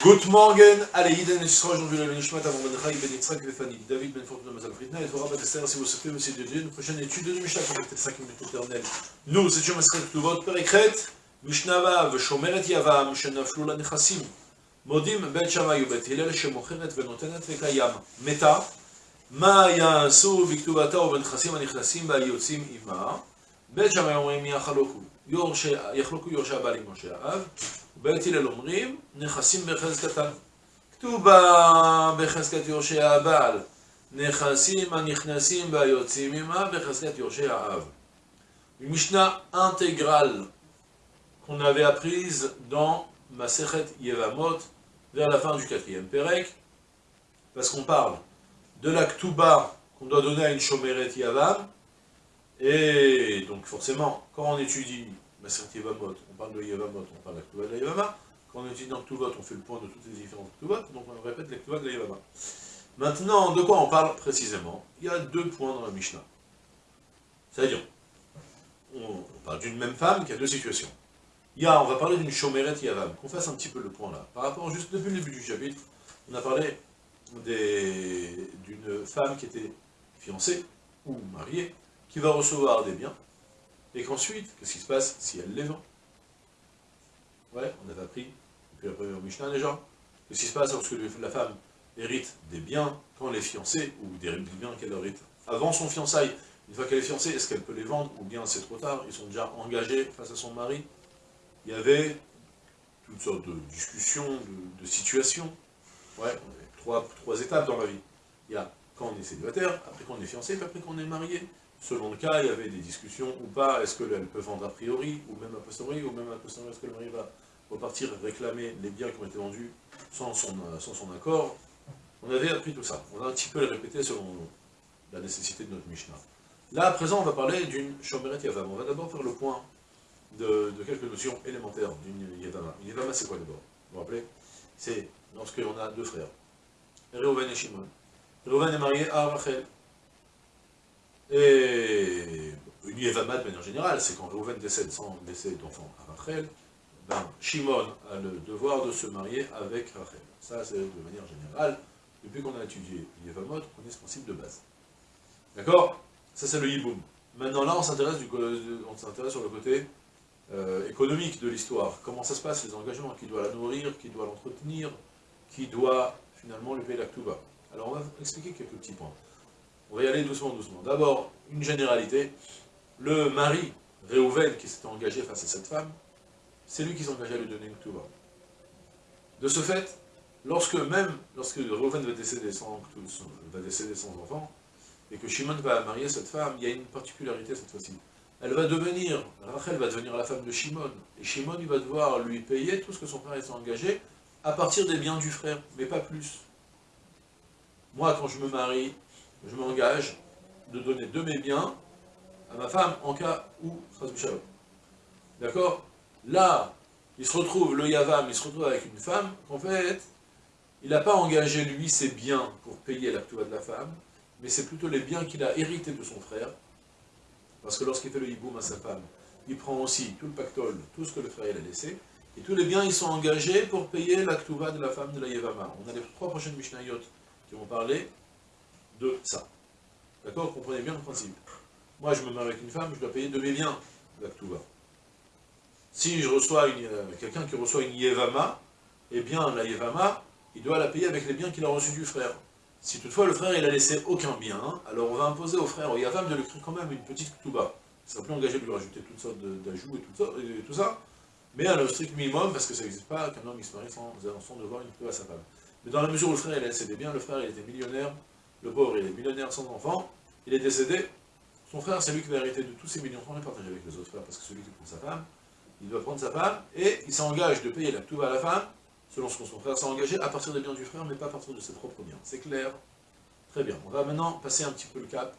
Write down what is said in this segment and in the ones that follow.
Good morning, allez, Yidden et Yisroel, aujourd'hui, la Nishmat, avant Menachai, Ben Yitzhak, Befani, David, Ben Fortuna, ben Mazal Fritna, et Torah, ben Batester, si vous souhaitez, Monsieur de Dieu, une prochaine étude de Mishnah, pour être 5 minutes éternelles. Nous étions Masret Ktuvot, Perekret, Mishnava, Veshomeret Yavam, Shenaflu la Nechassim, Modim, Bet Shammai, Bet Hillel, Shemocheret, Venotenet, Vekayam, Meta, Ma Yansu, Viktuvata, Venchassim, Anichassim, Bal Yotzim, Ima, Bet Shammai, Omrim, Yachaloku. יחלוקו יורשי הבעל עם יורשי האב, ובית הלל אומרים נכסים בחזקתן. כתובה בחזקת יורשי הבעל, נכסים הנכנסים בה יוצאים עמה בחזקת יורשי האב. Une Mishnah intégrale qu'on avait apprise dans Masechet Yevamot vers la fin du quatrième Perek, parce qu'on parle de la Ktuba qu'on doit donner à une Shomeret Yavam, et donc forcément, quand on étudie Maseret Yevamot, on parle de Yevamot, on parle de la Ktuba de la Yevama, quand on étudie dans Ktubot, on fait le point de toutes les différentes Ktubot, donc on répète la Ktuba de la Yevama. Maintenant, de quoi on parle précisément? Il y a deux points dans la Mishnah. C'est-à-dire, on, parle d'une même femme qui a deux situations. Il y a, on va parler d'une Shomeret Yavam, qu'on fasse un petit peu le point là. Par rapport, juste depuis le début du chapitre, on a parlé d'une femme qui était fiancée ou mariée, qui va recevoir des biens, et qu'ensuite, qu'est-ce qui se passe si elle les vend? Ouais, on avait appris depuis la première Mishnah déjà, qu'est-ce qui se passe lorsque la femme hérite des biens quand elle est fiancée, ou des biens qu'elle hérite avant son fiançailles, une fois qu'elle est fiancée, est-ce qu'elle peut les vendre, ou bien c'est trop tard, ils sont déjà engagés face à son mari? Il y avait toutes sortes de discussions, de, situations, ouais, trois, étapes dans la vie. Il y a quand on est célibataire, après qu'on est fiancé, puis après qu'on est marié. Selon le cas, il y avait des discussions ou pas, est-ce qu'elle peut vendre a priori, ou même a posteriori, ou même a posteriori, est-ce que le mari va repartir réclamer les biens qui ont été vendus sans son, sans son accord On avait appris tout ça. On a un petit peu les répété selon la nécessité de notre Mishnah. Là, à présent, on va parler d'une Shomeret Yavam. On va d'abord faire le point de, quelques notions élémentaires d'une Yavama. Une Yavama, c'est quoi d'abord? Vous vous rappelez? C'est lorsqu'on a deux frères. Reuven et Shimon. Reuven est marié à Rachel. Et une Yevama de manière générale, c'est quand Reuven décède sans laisser d'enfant à Rachel, ben, Shimon a le devoir de se marier avec Rachel. Ça, c'est de manière générale. Depuis qu'on a étudié Yevamot, on connaît ce principe de base. D'accord? Ça, c'est le Yiboum. Maintenant, là, on s'intéresse sur le côté euh, économique de l'histoire. Comment ça se passe, les engagements? Qui doit la nourrir? Qui doit l'entretenir? Qui doit finalement le pays Tuba. Alors on va expliquer quelques petits points. On va y aller doucement, doucement. D'abord, une généralité. Le mari, Réhouven, qui s'était engagé face à cette femme, c'est lui qui s'engageait à lui donner une Tuba. De ce fait, lorsque même, lorsque Réhouven va décéder sans, va décéder sans enfant, et que Shimon va marier cette femme, il y a une particularité cette fois-ci. Elle va devenir, Rachel va devenir la femme de Shimon, et Shimon il va devoir lui payer tout ce que son frère s'est engagé, à partir des biens du frère, mais pas plus. Moi, quand je me marie, je m'engage de donner de mes biens à ma femme en cas où, d'accord? Là, il se retrouve, le Yavam, il se retrouve avec une femme, qu'en fait, il n'a pas engagé lui ses biens pour payer l'actua de la femme, mais c'est plutôt les biens qu'il a hérités de son frère, parce que lorsqu'il fait le hiboum à sa femme, il prend aussi tout le pactole, tout ce que le frère il a laissé, et tous les biens, ils sont engagés pour payer la de la femme de la Yevama. On a les trois prochaines Mishnayot qui vont parler de ça. D'accord Comprenez bien le principe. Moi, je me marie avec une femme, je dois payer de mes biens la Si je reçois euh, quelqu'un qui reçoit une Yevama, eh bien, la Yevama, il doit la payer avec les biens qu'il a reçus du frère. Si toutefois le frère, il a laissé aucun bien, alors on va imposer au frère, au Yavam, de lui créer quand même une petite Ktuba. Il sera plus engagé de lui rajouter toutes sortes d'ajouts et tout ça, mais à le strict minimum, parce que ça n'existe pas qu'un homme se marie sans, sans devoir une peu à sa femme. Mais dans la mesure où le frère il a décédé bien, le frère il était millionnaire, le pauvre il est millionnaire sans enfant, il est décédé, son frère c'est lui qui va hériter de tous ses millions, sans les partager avec les autres frères, parce que celui qui prend sa femme, il doit prendre sa femme, et il s'engage de payer la tout à la femme, selon ce que son frère s'est engagé, à partir des biens du frère, mais pas à partir de ses propres biens. C'est clair? Très bien. On va maintenant passer un petit peu le cap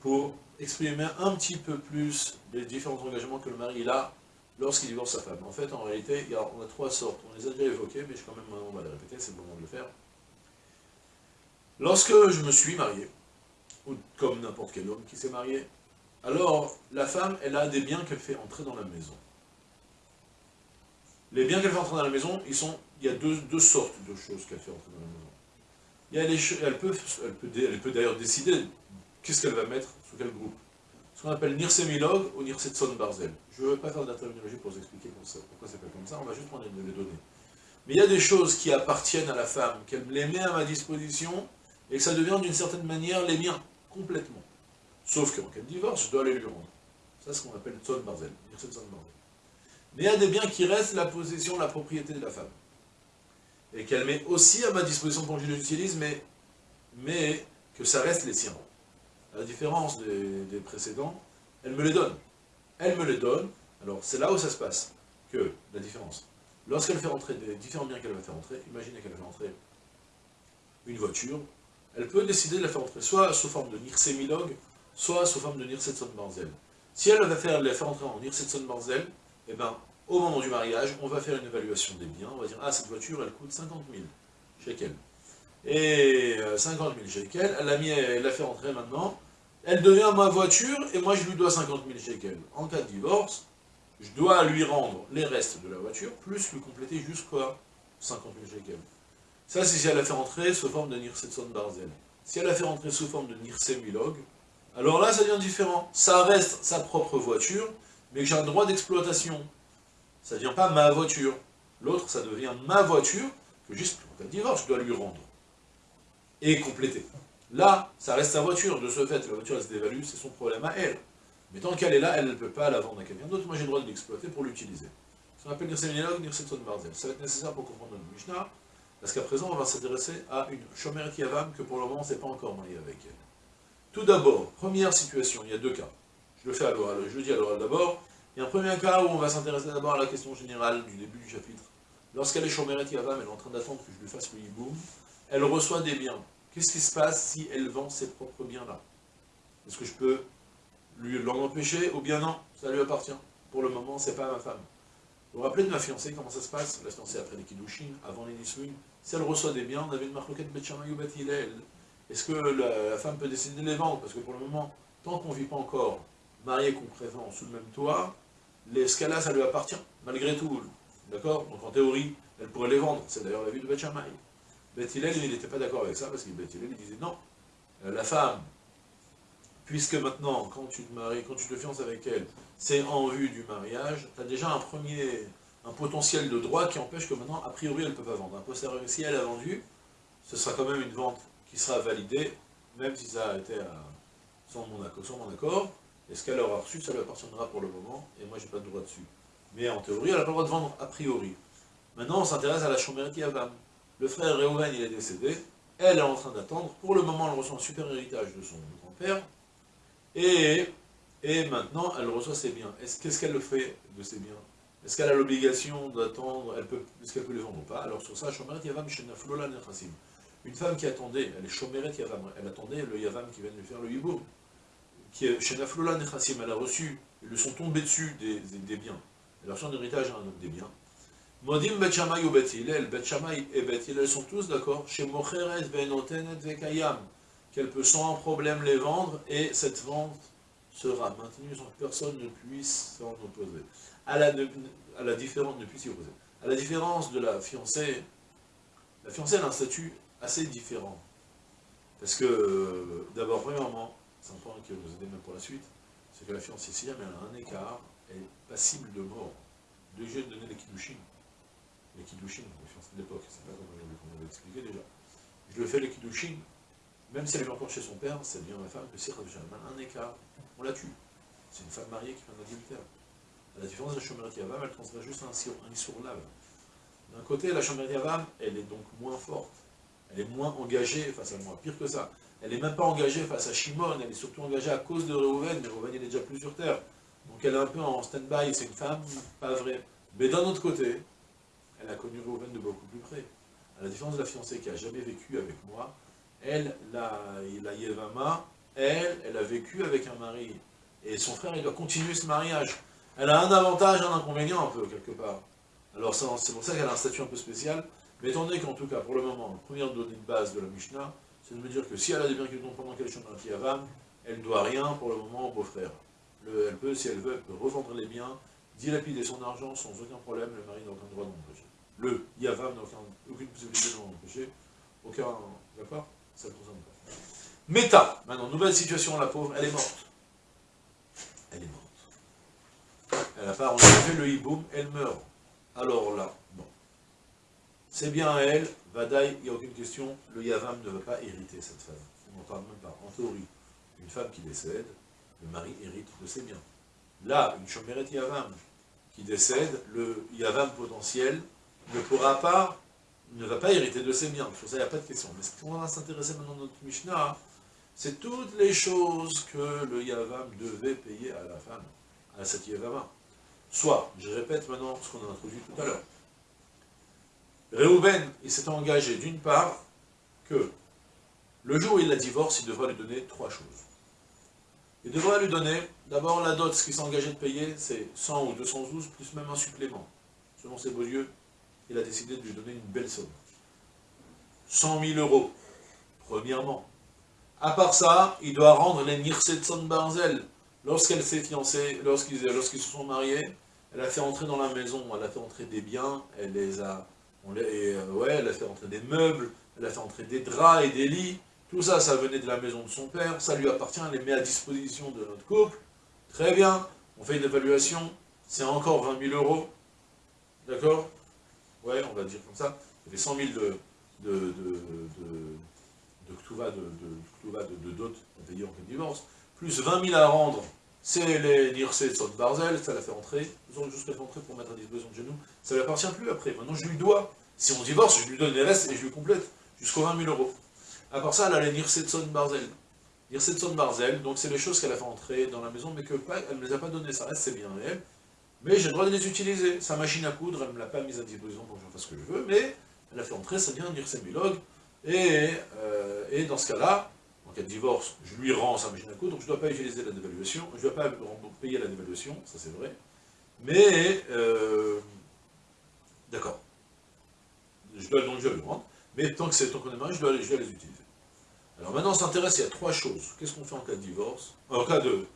pour exprimer un petit peu plus les différents engagements que le mari a lorsqu'il divorce sa femme. En fait, en réalité, on a trois sortes. On les a déjà évoquées, mais je, quand même, on va les répéter, c'est le moment de le faire. Lorsque je me suis marié, ou comme n'importe quel homme qui s'est marié, alors la femme, elle a des biens qu'elle fait entrer dans la maison. Les biens qu'elle fait entrer dans la maison, ils sont il y a deux, sortes de choses qu'elle fait entrer dans la maison. Il y a elle peut, elle peut, d'ailleurs décider qu'est-ce qu'elle va mettre, sous quel groupe. Ce qu'on appelle Nirsemilog ou Nirsetson Barzel. Je ne vais pas faire de la terminologie pour vous expliquer pourquoi c'est fait comme ça, on va juste prendre les données. Mais il y a des choses qui appartiennent à la femme, qu'elle les met à ma disposition, et que ça devient d'une certaine manière les miens, complètement. Sauf qu'en cas de divorce, je dois aller lui rendre. Ça, c'est ce qu'on appelle Tzon Barzel. Mais il y a des biens qui restent la possession, la propriété de la femme. Et qu'elle met aussi à ma disposition pour que je les utilise, mais, mais que ça reste les siens. À la différence des, précédents, elle me les donne. Elle me les donne, alors c'est là où ça se passe, que la différence. Lorsqu'elle fait rentrer des différents biens qu'elle va faire rentrer, imaginez qu'elle fait rentrer une voiture, elle peut décider de la faire rentrer soit sous forme de Nirsemilog, soit sous forme de Nirsetson Barzel. Si elle va faire, la faire rentrer en Nirsetson Barzel, eh ben, au moment du mariage, on va faire une évaluation des biens, on va dire, ah, cette voiture, elle coûte 50 000 shekels. Et 50 000 shekels, elle l'a mis, elle l'a fait rentrer maintenant, elle devient ma voiture, et moi je lui dois 50 000 shekels. En cas de divorce, je dois lui rendre les restes de la voiture, plus lui compléter jusqu'à 50 000 shekels. Ça, c'est si elle a fait rentrer sous forme de Nirsetson Barzel. Si elle a fait rentrer sous forme de Nirsemilog, alors là, ça devient différent. Ça reste sa propre voiture, mais j'ai un droit d'exploitation. Ça ne devient pas ma voiture. L'autre, ça devient ma voiture, que juste pour cas de divorce, je dois lui rendre. Et compléter. Là, ça reste sa voiture. De ce fait, la voiture, elle se dévalue, c'est son problème à elle. Mais tant qu'elle est là, elle ne peut pas la vendre à quelqu'un d'autre. Moi, j'ai le droit de l'exploiter pour l'utiliser. Ce qu'on appelle Nirseminalog, Nirseton Barzel. Ça va être nécessaire pour comprendre notre Mishnah, parce qu'à présent, on va s'intéresser à une Shomer Yavam que pour le moment, on ne s'est pas encore marié avec elle. Tout d'abord, première situation, il y a deux cas. Je le fais à l'oral, je le dis à l'oral d'abord. Il y a un premier cas où on va s'intéresser d'abord à la question générale du début du chapitre. Lorsqu'elle est Shomeret Yavam, elle est en train d'attendre que je lui fasse le hiboum, elle reçoit des biens. Qu'est-ce qui se passe si elle vend ses propres biens-là? Est-ce que je peux lui l'en empêcher ou bien non? Ça lui appartient. Pour le moment, c'est pas ma femme. Vous vous rappelez de ma fiancée, comment ça se passe? La fiancée après les Kiddushin, avant les Niswin. Si elle reçoit des biens, on avait une marloquette Betchamayou Bet Est-ce que la, femme peut décider de les vendre? Parce que pour le moment, tant qu'on ne vit pas encore marié concrètement sous le même toit, les scalas, ça lui appartient, malgré tout. D'accord? Donc en théorie, elle pourrait les vendre. C'est d'ailleurs la vie de Bet Shammai. il n'était pas d'accord avec ça, parce que Bet il disait non. Euh, la femme, puisque maintenant, quand tu te maries, quand tu te fiances avec elle, c'est en vue du mariage, tu as déjà un premier, un potentiel de droit qui empêche que maintenant, a priori, elle ne peut pas vendre. Si elle a vendu, ce sera quand même une vente qui sera validée, même si ça a été sans, mon accord, sans mon accord. Et ce qu'elle aura reçu, ça lui appartiendra pour le moment, et moi, j'ai pas de droit dessus. Mais en théorie, elle n'a pas le droit de vendre a priori. Maintenant, on s'intéresse à la Chomereti Avam. Le frère Réhouven, il est décédé, elle est en train d'attendre. Pour le moment, elle reçoit un super héritage de son grand-père, et, et maintenant, elle reçoit ses biens. Qu'est-ce qu'elle fait de ses biens? Est-ce qu'elle a l'obligation d'attendre? Est-ce qu'elle peut les vendre ou pas? Alors sur ça, Shomeret Yavam Shenaflola Nechassim. Une femme qui attendait, elle est Shomeret Yavam, elle attendait le Yavam qui vient de lui faire le Yiboum. Shenaflola Nechassim, elle a reçu, ils lui sont tombés dessus des, biens. Elle a reçu un héritage un autre des biens. Modim Bet Shammai ou Bet Hillel, et Bet Hillel sont tous d'accord. Chez Mocheret Benotenet Vekayam qu'elle peut sans problème les vendre, et cette vente sera maintenue sans que personne ne puisse s'en opposer. À la, à la différence, opposer. À la différence de la fiancée, la fiancée a un statut assez différent. Parce que, d'abord, premièrement, c'est un point qui va nous aider même pour la suite, c'est que la fiancée, si elle a un écart, elle est passible de mort. Déjà, de donner les kiddushin. Les kiddushin, les fiancées de l'époque, c'est pas comme on avait expliqué déjà. Je le fais les kiddushin, même si elle est encore chez son père, c'est bien ma femme que si un écart, on la tue. C'est une femme mariée qui un adultère. À la différence de la Shomer Yavam, elle transmet juste un, un lave. D'un côté, la Shomer Yavam, elle est donc moins forte. Elle est moins engagée face à moi. Pire que ça. Elle n'est même pas engagée face à Shimon, elle est surtout engagée à cause de Reuven, mais Reuven est déjà plus sur terre. Donc elle est un peu en stand-by, c'est une femme pas vraie. Mais d'un autre côté, elle a connu Reuven de beaucoup plus près. À la différence de la fiancée qui n'a jamais vécu avec moi, elle, la, la Yevama, elle, elle a vécu avec un mari. Et son frère, il doit continuer ce mariage. Elle a un avantage, un inconvénient un peu, quelque part. Alors c'est pour ça qu'elle a un statut un peu spécial. Mais étant donné qu'en tout cas, pour le moment, la première donnée de base de la Mishnah, c'est de me dire que si elle a des biens qui pendant qu'elle est chez Yavam, elle ne doit rien pour le moment au beau-frère. Elle peut, si elle veut, elle peut revendre les biens, dilapider son argent sans aucun problème, le mari n'a aucun droit d'empêcher. le Yavam n'a aucune possibilité de l'empêcher, aucun, d'accord? Ça concerne pas. Méta, maintenant, nouvelle situation, la pauvre, elle est morte. Elle est morte. Elle n'a pas fait le hiboum, elle meurt. Alors là, bon. C'est bien elle, Vadaï, il n'y a aucune question, le Yavam ne va pas hériter cette femme. On n'en parle même pas. En théorie, une femme qui décède, le mari hérite de ses biens. Là, une Shomeret Yavam qui décède, le Yavam potentiel ne pourra pas, ne va pas hériter de ses biens. Pour ça, il n'y a pas de question. Mais ce qu'on va s'intéresser maintenant dans notre Mishnah, c'est toutes les choses que le Yavam devait payer à la femme, à cette Yavama. Soit, je répète maintenant ce qu'on a introduit tout à l'heure. Réhouven, il s'est engagé d'une part que le jour où il la divorce, il devra lui donner trois choses. Il devra lui donner, d'abord la dot, ce qu'il s'est engagé de payer, c'est 100 ou 212, plus même un supplément. Selon ses beaux yeux, il a décidé de lui donner une belle somme. 100 000 euros, premièrement. À part ça, il doit rendre les Nirsetson Barzel. Lorsqu'elle s'est fiancée, lorsqu'ils se sont mariés, elle a fait entrer dans la maison, elle a fait entrer des biens, elle les a, euh, ouais, elle a fait entrer des meubles, elle a fait entrer des draps et des lits, tout ça, ça venait de la maison de son père, ça lui appartient, elle les met à disposition de notre couple, très bien, on fait une évaluation, c'est encore 20 000 euros, d'accord? Ouais, on va dire comme ça, il y avait 100 000 de, de, de, de dot en cas de divorce, plus 20 000 à rendre, c'est les Nirse de Barzel, ça l'a fait entrer, nous avons juste fait entrer pour mettre à disposition de genoux, ça ne lui appartient plus après, maintenant je lui dois, si on divorce, je lui donne les restes et je lui complète, jusqu'aux 20 000 euros. À part ça, elle a les Nirse de Barzel. Nirse de Barzel, donc c'est les choses qu'elle a fait entrer dans la maison, mais qu'elle ne les a pas données, ça reste c'est bien réel, mais j'ai le droit de les utiliser. Sa machine à coudre, elle ne me l'a pas mise à disposition pour que je fasse ce que je veux, mais elle a fait entrer, ça vient Nirse Milog, et, euh, et dans ce cas-là, en cas de divorce, je lui rends sa machine à coudre, donc je ne dois pas utiliser la dévaluation, je ne dois pas payer la dévaluation, ça c'est vrai, mais, euh, d'accord, je dois, donc je lui rendre, mais tant que c'est tant qu'on je dois, les utiliser. Alors maintenant, on s'intéresse, il y a trois choses. Qu'est-ce qu'on fait en cas de divorce? En cas de...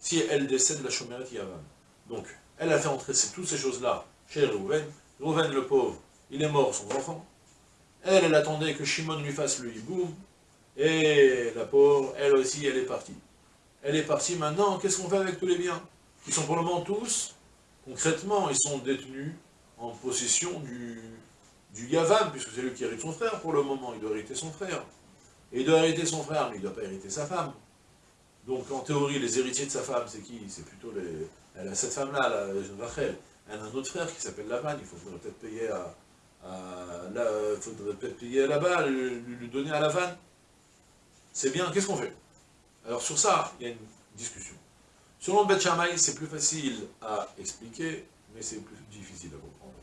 Si elle décède, la chômérette Yavan. Donc, elle a fait entrer toutes ces choses-là chez Rouven. Rouven, le pauvre, il est mort, son enfant. Elle, elle attendait que Shimon lui fasse le hibou, et la pauvre, elle aussi, elle est partie. Elle est partie maintenant, qu'est-ce qu'on fait avec tous les biens? Ils sont pour le moment tous, concrètement, ils sont détenus en possession du, du Yavam, puisque c'est lui qui hérite son frère pour le moment, il doit hériter son frère. Et il doit hériter son frère, mais il ne doit pas hériter sa femme. Donc en théorie, les héritiers de sa femme, c'est qui? C'est plutôt les... Elle a cette femme-là, la Rachel. Elle a un autre frère qui s'appelle Lavan, il faudrait peut-être payer à, euh, faudrait peut-être payer là-bas, lui, donner à la vanne. C'est bien, qu'est-ce qu'on fait? Alors sur ça, il y a une discussion. Selon Bet c'est plus facile à expliquer, mais c'est plus difficile à comprendre.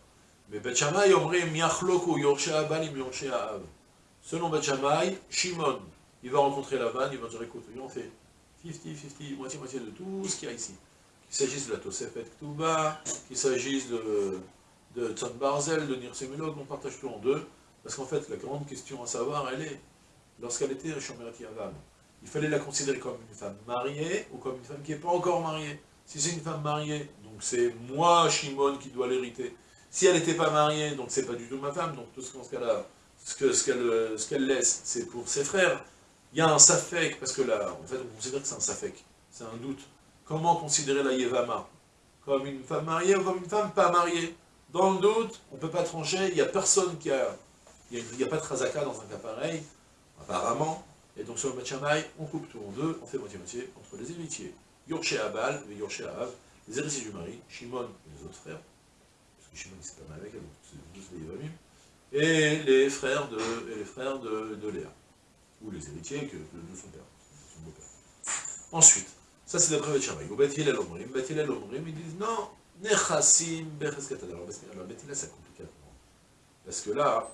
Mais Bet Shammai, omrim yachloku abalim av. Selon Bet Shimon, il va rencontrer la vanne, il va dire, écoute, on fait 50-50, moitié-moitié de tout ce qu'il y a ici. Qu'il s'agisse de la Tosefet Ktuba, qu'il s'agisse de de Barzel, de Nirsemulog, on partage tout en deux, parce qu'en fait, la grande question à savoir, elle est, lorsqu'elle était Shomeret Yavam, il fallait la considérer comme une femme mariée, ou comme une femme qui n'est pas encore mariée? Si c'est une femme mariée, donc c'est moi, Shimon, qui dois l'hériter. Si elle n'était pas mariée, donc c'est pas du tout ma femme, donc tout ce qu'elle ce qu'elle laisse, c'est pour ses frères. Il y a un safek, parce que là, en fait, on considère que c'est un safek, c'est un doute. Comment considérer la Yevama Comme une femme mariée ou comme une femme pas mariée dans le doute, on ne peut pas trancher, il n'y a personne qui a... Il n'y a, pas de razaka dans un cas pareil, apparemment. Et donc sur le Matchamay, on coupe tout en deux, on fait moitié-moitié entre les héritiers. Yorché Abal et Yorché les héritiers du mari, Shimon et les autres frères, parce que Shimon s'est pas mal avec elle, donc c'est les et les frères de, et les frères de, de Léa, ou les héritiers que, de, son père, son beau-père. Ensuite, ça c'est d'après Matchamay. Au Beth Hillel Omrim, Beth Hillel Omrim, ils disent non, Nechassim Becheskatan. Alors, alors là, c'est compliqué Parce que là,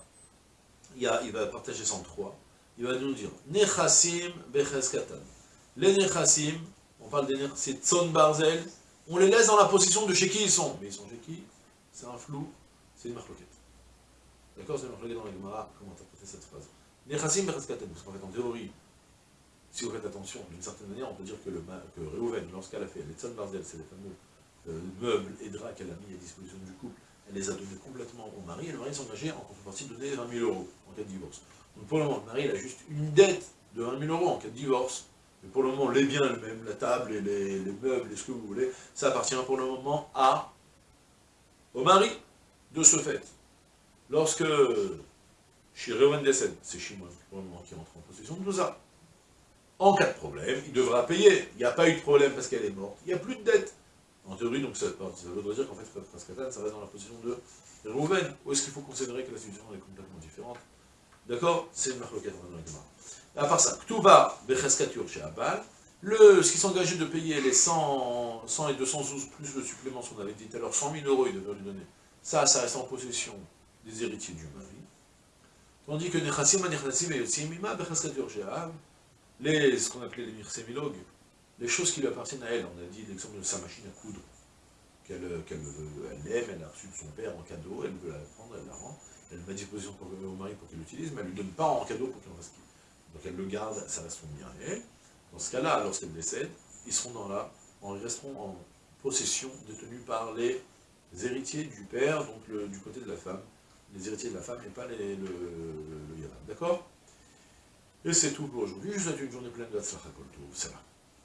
il, va partager 103. Il va nous dire Nechassim Becheskatan. Les Nechassim, on parle des c'est Tzon Barzel, on les laisse dans la position de chez qui ils sont. Mais ils sont chez qui? C'est un flou, c'est une marloquette. D'accord C'est une marloquette dans la Gemara, comment interpréter cette phrase? Nechassim Becheskatan. Parce qu'en fait, en théorie, si vous faites attention, d'une certaine manière, on peut dire que, que lorsqu'elle a fait les Tzon Barzel, c'est les fameux euh, meubles et draps qu'elle a mis à disposition du couple, elle les a donnés complètement au mari, et le mari engagé en contrepartie de donner 20 000 euros en cas de divorce. Donc pour le moment, le mari il a juste une dette de 20 000 euros en cas de divorce, mais pour le moment, les biens eux-mêmes, la table, et les, meubles, et ce que vous voulez, ça appartient pour le moment à, au mari. De ce fait, lorsque chez décède, c'est moi pour le moment qui entre en possession de tout ça. En cas de problème, il devra payer. Il n'y a pas eu de problème parce qu'elle est morte. Il n'y a plus de dette. En théorie, donc ça, veut dire qu'en fait, Frère ça reste dans la position de Rouven. Ou est-ce qu'il faut considérer que la situation est complètement différente? D'accord? C'est une marloquette dans À part ça, Ktuba Becheskatur chez Abal, le, ce qui s'engageait de payer les 100, 100 et 212 plus le supplément, ce qu'on avait dit tout à l'heure, 100 000 euros, il devrait lui donner. Ça, ça reste en possession des héritiers du mari. Tandis que Nechassim, Nechassim et Yotzimima, Becheskatur chez Abal, les, ce qu'on appelait les mirsémilogues, les choses qui lui appartiennent à elle. On a dit l'exemple de sa machine à coudre, qu'elle aime, elle a reçu de son père en cadeau, elle veut la prendre, elle la rend, elle met à disposition pour, au mari pour qu'il l'utilise, mais elle ne lui donne pas en cadeau pour qu'il en fasse Donc elle le garde, ça reste son bien et elle. Dans ce cas-là, lorsqu'elle décède, ils seront dans la, ils resteront en possession détenus par les héritiers du père, donc du côté de la femme, les héritiers de la femme et pas le, le, D'accord? Et c'est tout pour aujourd'hui. Je vous souhaite une journée pleine de Hatzlacha Kol Ça va.